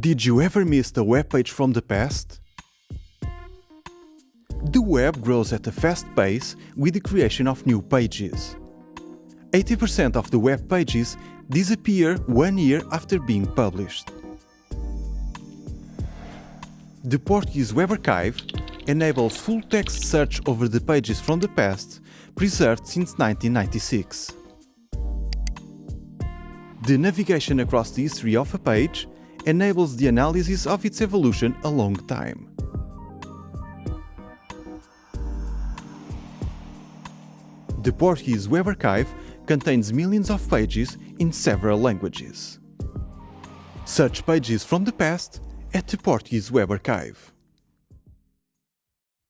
Did you ever miss a web page from the past? The web grows at a fast pace with the creation of new pages. 80% of the web pages disappear one year after being published. The Portuguese Web Archive enables full-text search over the pages from the past preserved since 1996. The navigation across the history of a page enables the analysis of its evolution along time. The Portuguese Web Archive contains millions of pages in several languages. Search pages from the past at the Portuguese Web Archive.